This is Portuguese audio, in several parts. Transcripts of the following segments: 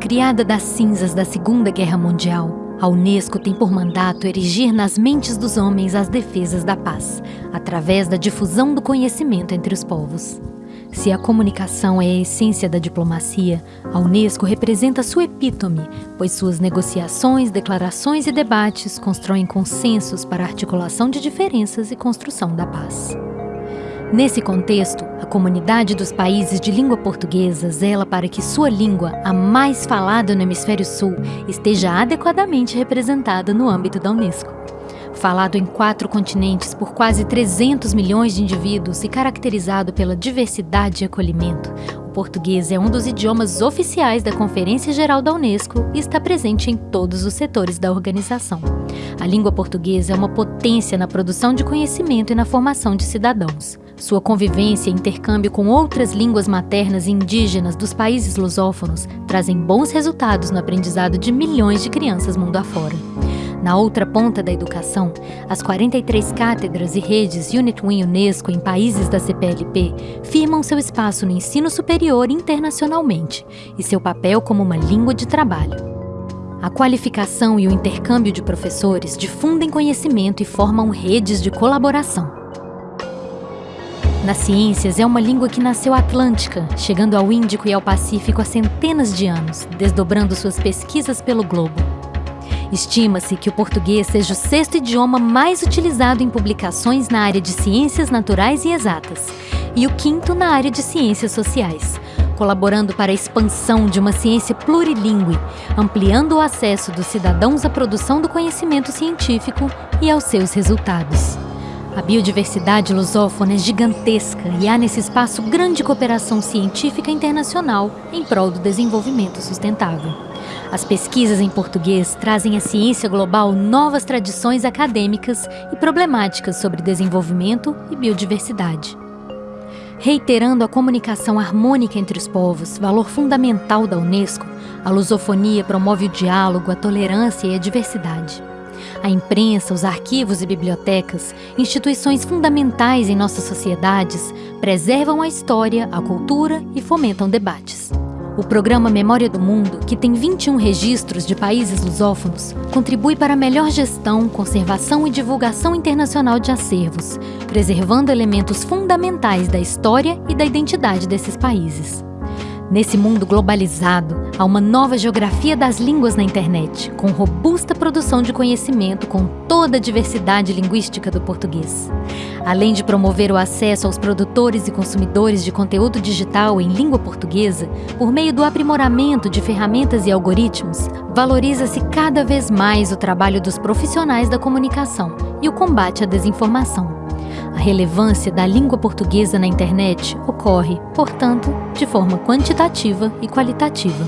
Criada das cinzas da Segunda Guerra Mundial, a Unesco tem por mandato erigir nas mentes dos homens as defesas da paz, através da difusão do conhecimento entre os povos. Se a comunicação é a essência da diplomacia, a Unesco representa sua epítome, pois suas negociações, declarações e debates constroem consensos para articulação de diferenças e construção da paz. Nesse contexto, a comunidade dos países de língua portuguesa zela para que sua língua, a mais falada no Hemisfério Sul, esteja adequadamente representada no âmbito da Unesco. Falado em quatro continentes por quase 300 milhões de indivíduos e caracterizado pela diversidade e acolhimento, o português é um dos idiomas oficiais da Conferência Geral da Unesco e está presente em todos os setores da organização. A língua portuguesa é uma potência na produção de conhecimento e na formação de cidadãos. Sua convivência e intercâmbio com outras línguas maternas e indígenas dos países lusófonos trazem bons resultados no aprendizado de milhões de crianças mundo afora. Na outra ponta da educação, as 43 cátedras e redes Unitwin Unesco em países da CPLP firmam seu espaço no ensino superior internacionalmente e seu papel como uma língua de trabalho. A qualificação e o intercâmbio de professores difundem conhecimento e formam redes de colaboração. Nas ciências, é uma língua que nasceu atlântica, chegando ao Índico e ao Pacífico há centenas de anos, desdobrando suas pesquisas pelo globo. Estima-se que o português seja o sexto idioma mais utilizado em publicações na área de ciências naturais e exatas, e o quinto na área de ciências sociais, colaborando para a expansão de uma ciência plurilingue, ampliando o acesso dos cidadãos à produção do conhecimento científico e aos seus resultados. A biodiversidade lusófona é gigantesca e há nesse espaço grande cooperação científica internacional em prol do desenvolvimento sustentável. As pesquisas em português trazem à ciência global novas tradições acadêmicas e problemáticas sobre desenvolvimento e biodiversidade. Reiterando a comunicação harmônica entre os povos, valor fundamental da Unesco, a lusofonia promove o diálogo, a tolerância e a diversidade. A imprensa, os arquivos e bibliotecas, instituições fundamentais em nossas sociedades, preservam a história, a cultura e fomentam debates. O programa Memória do Mundo, que tem 21 registros de países lusófonos, contribui para a melhor gestão, conservação e divulgação internacional de acervos, preservando elementos fundamentais da história e da identidade desses países. Nesse mundo globalizado, há uma nova geografia das línguas na internet, com robusta produção de conhecimento com toda a diversidade linguística do português. Além de promover o acesso aos produtores e consumidores de conteúdo digital em língua portuguesa, por meio do aprimoramento de ferramentas e algoritmos, valoriza-se cada vez mais o trabalho dos profissionais da comunicação e o combate à desinformação. A relevância da língua portuguesa na internet ocorre, portanto, de forma quantitativa e qualitativa.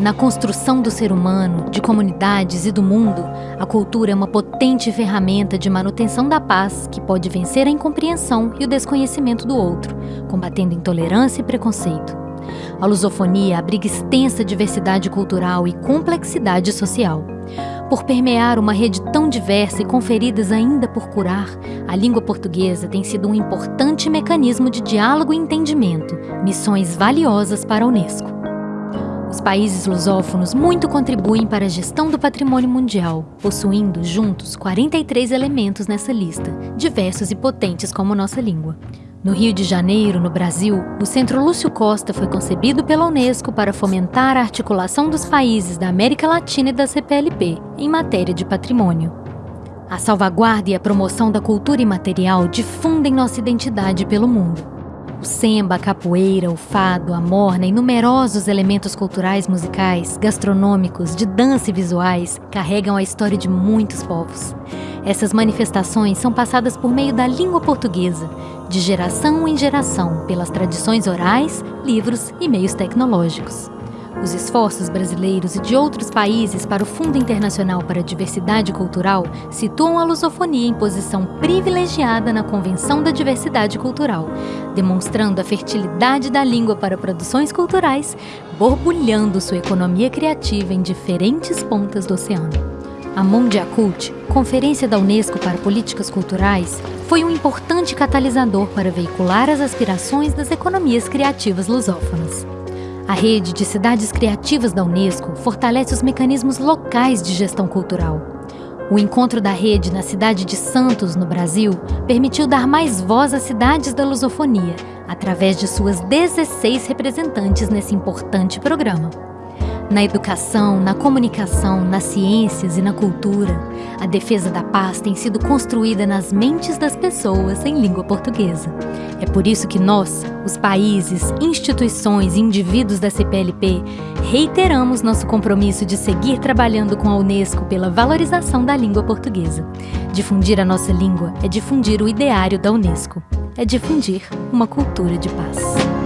Na construção do ser humano, de comunidades e do mundo, a cultura é uma potente ferramenta de manutenção da paz que pode vencer a incompreensão e o desconhecimento do outro, combatendo intolerância e preconceito. A lusofonia abriga extensa diversidade cultural e complexidade social. Por permear uma rede tão diversa e com feridas ainda por curar, a língua portuguesa tem sido um importante mecanismo de diálogo e entendimento, missões valiosas para a Unesco. Os países lusófonos muito contribuem para a gestão do patrimônio mundial, possuindo juntos 43 elementos nessa lista, diversos e potentes como nossa língua. No Rio de Janeiro, no Brasil, o Centro Lúcio Costa foi concebido pela Unesco para fomentar a articulação dos países da América Latina e da CPLP em matéria de patrimônio. A salvaguarda e a promoção da cultura imaterial difundem nossa identidade pelo mundo. O samba, a capoeira, o fado, a morna e numerosos elementos culturais musicais, gastronômicos, de dança e visuais carregam a história de muitos povos. Essas manifestações são passadas por meio da língua portuguesa, de geração em geração, pelas tradições orais, livros e meios tecnológicos. Os esforços brasileiros e de outros países para o Fundo Internacional para a Diversidade Cultural situam a lusofonia em posição privilegiada na Convenção da Diversidade Cultural, demonstrando a fertilidade da língua para produções culturais, borbulhando sua economia criativa em diferentes pontas do oceano. A Mondiacult, Conferência da Unesco para Políticas Culturais, foi um importante catalisador para veicular as aspirações das economias criativas lusófonas. A rede de cidades criativas da Unesco fortalece os mecanismos locais de gestão cultural. O encontro da rede na cidade de Santos, no Brasil, permitiu dar mais voz às cidades da lusofonia, através de suas 16 representantes nesse importante programa. Na educação, na comunicação, nas ciências e na cultura, a defesa da paz tem sido construída nas mentes das pessoas em língua portuguesa. É por isso que nós, os países, instituições e indivíduos da CPLP, reiteramos nosso compromisso de seguir trabalhando com a Unesco pela valorização da língua portuguesa. Difundir a nossa língua é difundir o ideário da Unesco, é difundir uma cultura de paz.